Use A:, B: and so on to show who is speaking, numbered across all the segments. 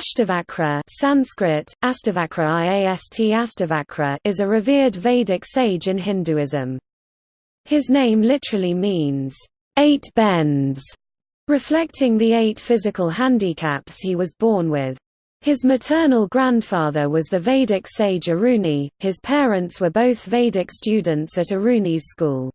A: Ashtavakra Sanskrit, Astavakra Iast Astavakra is a revered Vedic sage in Hinduism. His name literally means, eight bends, reflecting the eight physical handicaps he was born with. His maternal grandfather was the Vedic sage Aruni, his parents were both Vedic students at Aruni's school.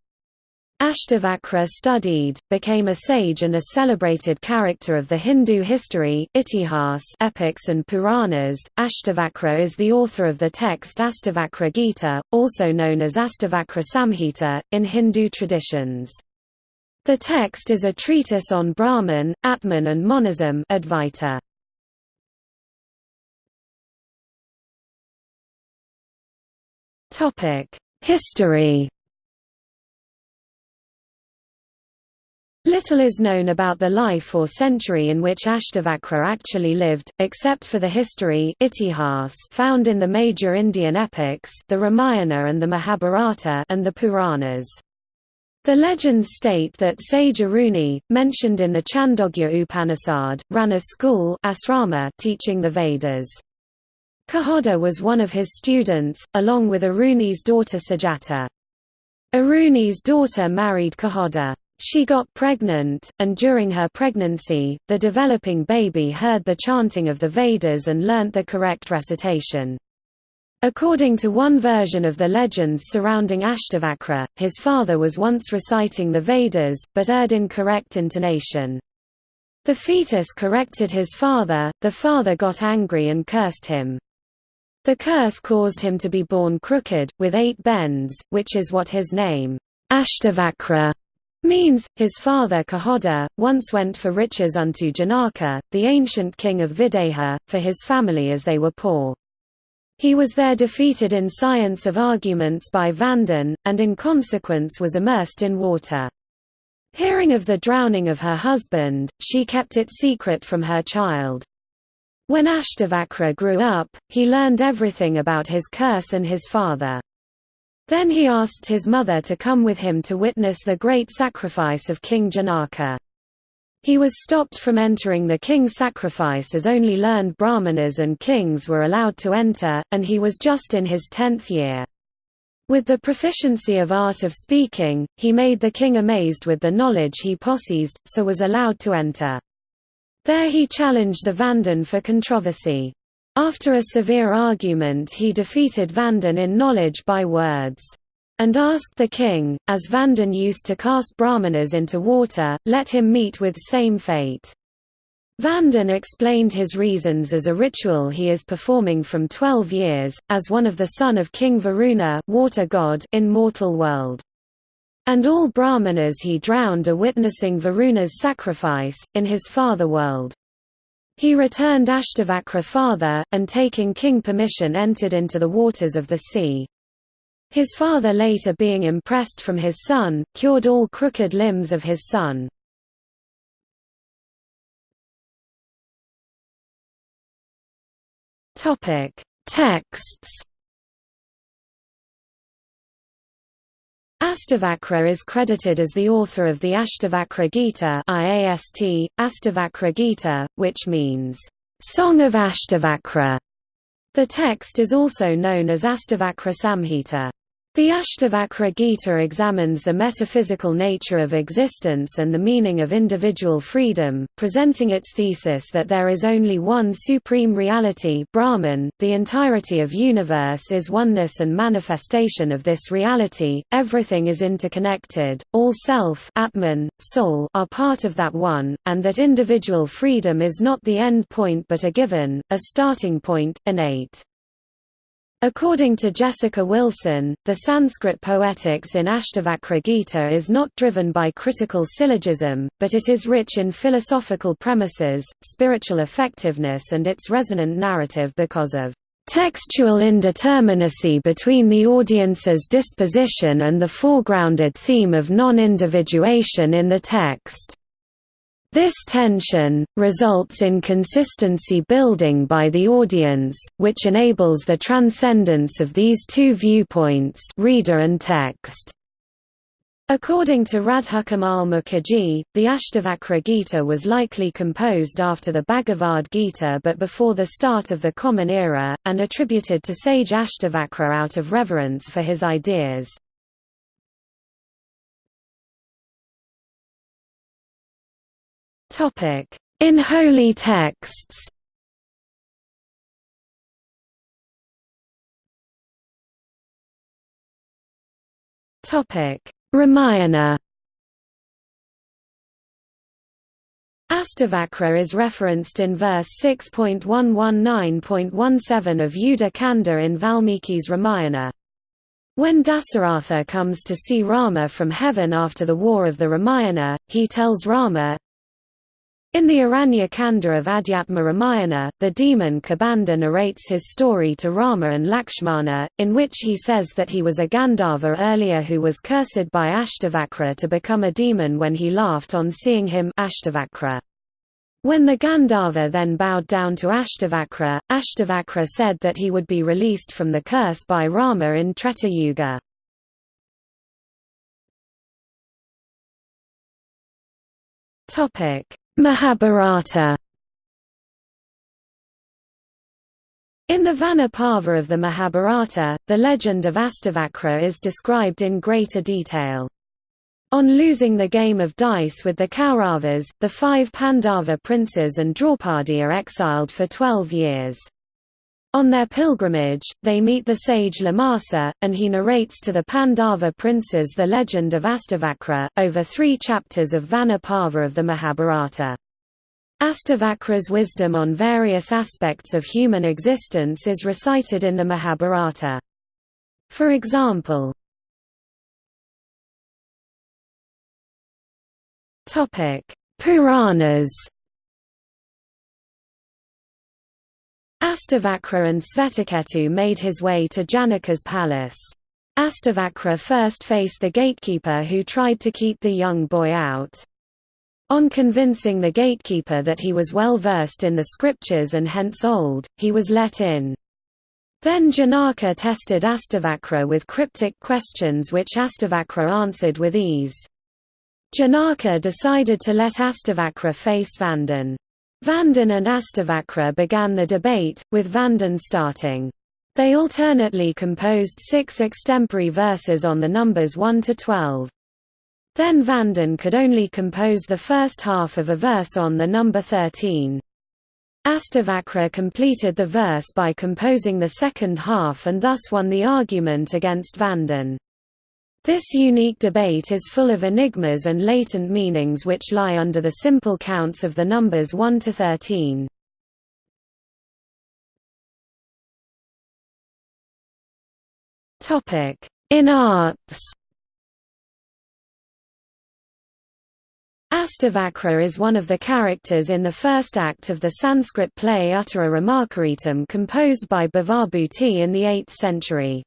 A: Ashtavakra studied, became a sage and a celebrated character of the Hindu history, Itihas epics and Puranas. Ashtavakra is the author of the text Astavakra Gita, also known as Astavakra Samhita, in Hindu traditions. The text is a treatise on Brahman, Atman and monism Advaita. History Little is known about the life or century in which Ashtavakra actually lived, except for the history itihas found in the major Indian epics the Ramayana and the Mahabharata and the Puranas. The legends state that sage Aruni, mentioned in the Chandogya Upanishad, ran a school asrama teaching the Vedas. Kahoda was one of his students, along with Aruni's daughter Sujata. Aruni's daughter married Kahoda. She got pregnant, and during her pregnancy, the developing baby heard the chanting of the Vedas and learnt the correct recitation. According to one version of the legends surrounding Ashtavakra, his father was once reciting the Vedas, but erred in correct intonation. The fetus corrected his father, the father got angry and cursed him. The curse caused him to be born crooked, with eight bends, which is what his name, Ashtavakra, means, his father Kahoda, once went for riches unto Janaka, the ancient king of Videha, for his family as they were poor. He was there defeated in science of arguments by Vandan, and in consequence was immersed in water. Hearing of the drowning of her husband, she kept it secret from her child. When Ashtavakra grew up, he learned everything about his curse and his father. Then he asked his mother to come with him to witness the great sacrifice of King Janaka. He was stopped from entering the king's sacrifice as only learned brahmanas and kings were allowed to enter, and he was just in his tenth year. With the proficiency of art of speaking, he made the king amazed with the knowledge he possessed, so was allowed to enter. There he challenged the Vandan for controversy. After a severe argument he defeated Vandan in knowledge by words. And asked the king, as Vandan used to cast brahmanas into water, let him meet with same fate. Vandan explained his reasons as a ritual he is performing from 12 years, as one of the son of King Varuna water god in mortal world. And all brahmanas he drowned are witnessing Varuna's sacrifice, in his father world. He returned Ashtavakra father, and taking king permission entered into the waters of the sea. His father later being impressed from his son, cured all crooked limbs of his son. Texts Astavakra is credited as the author of the Ashtavakra Gita IAST, Astavakra Gita, which means, "...song of Ashtavakra". The text is also known as Astavakra Samhita. The Ashtavakra Gita examines the metaphysical nature of existence and the meaning of individual freedom, presenting its thesis that there is only one supreme reality Brahman, the entirety of universe is oneness and manifestation of this reality, everything is interconnected, all self Atman, soul are part of that one, and that individual freedom is not the end point but a given, a starting point, innate. According to Jessica Wilson, the Sanskrit poetics in Ashtavakra Gita is not driven by critical syllogism, but it is rich in philosophical premises, spiritual effectiveness and its resonant narrative because of textual indeterminacy between the audience's disposition and the foregrounded theme of non-individuation in the text. This tension, results in consistency building by the audience, which enables the transcendence of these two viewpoints reader and text. According to Radhakamal Mukherjee, the Ashtavakra Gita was likely composed after the Bhagavad Gita but before the start of the Common Era, and attributed to sage Ashtavakra out of reverence for his ideas. In holy texts. Ramayana. Astavakra is referenced in verse 6.119.17 of Yuddha Kanda in Valmiki's Ramayana. When Dasaratha comes to see Rama from heaven after the war of the Ramayana, he tells Rama, in the Aranya Kanda of Adhyatma Ramayana, the demon Kabandha narrates his story to Rama and Lakshmana, in which he says that he was a Gandharva earlier who was cursed by Ashtavakra to become a demon when he laughed on seeing him Ashtavakra. When the Gandharva then bowed down to Ashtavakra, Ashtavakra said that he would be released from the curse by Rama in Treta Yuga. Topic Mahabharata In the Vana Parva of the Mahabharata, the legend of Astavakra is described in greater detail. On losing the game of dice with the Kauravas, the five Pandava princes and Draupadi are exiled for twelve years. On their pilgrimage, they meet the sage Lomasa, and he narrates to the Pandava princes the legend of Astavakra, over three chapters of Vana Parva of the Mahabharata. Astavakra's wisdom on various aspects of human existence is recited in the Mahabharata. For example, Puranas Astavakra and Svetaketu made his way to Janaka's palace. Astavakra first faced the gatekeeper who tried to keep the young boy out. On convincing the gatekeeper that he was well versed in the scriptures and hence old, he was let in. Then Janaka tested Astavakra with cryptic questions which Astavakra answered with ease. Janaka decided to let Astavakra face Vandan. Vandan and Astavakra began the debate, with Vandan starting. They alternately composed six extempore verses on the numbers 1 to 12. Then Vandan could only compose the first half of a verse on the number 13. Astavakra completed the verse by composing the second half and thus won the argument against Vandan. This unique debate is full of enigmas and latent meanings which lie under the simple counts of the numbers 1 to 13. In arts Astavakra is one of the characters in the first act of the Sanskrit play Uttara Ramakaritam composed by Bhavabhuti in the 8th century.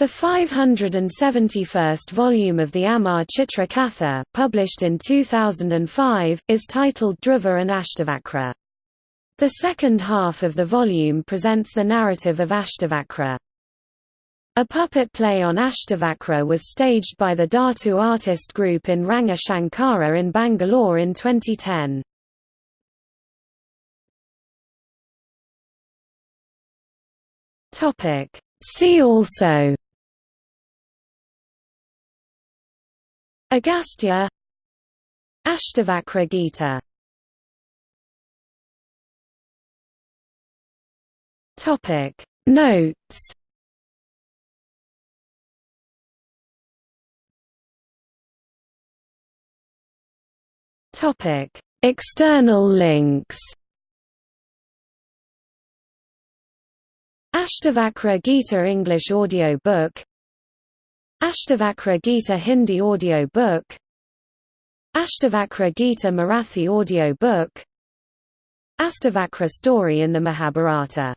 A: The 571st volume of the Amar Chitra Katha, published in 2005, is titled Dhruva and Ashtavakra. The second half of the volume presents the narrative of Ashtavakra. A puppet play on Ashtavakra was staged by the Dhatu artist group in Ranga Shankara in Bangalore in 2010. See also Agastya. Ashtavakra Gita Topic. Notes. Topic. External links. Ashtavakra Gita English audio book Ashtavakra Gita Hindi audio book. Ashtavakra Gita Marathi audio book. Astavakra story in the Mahabharata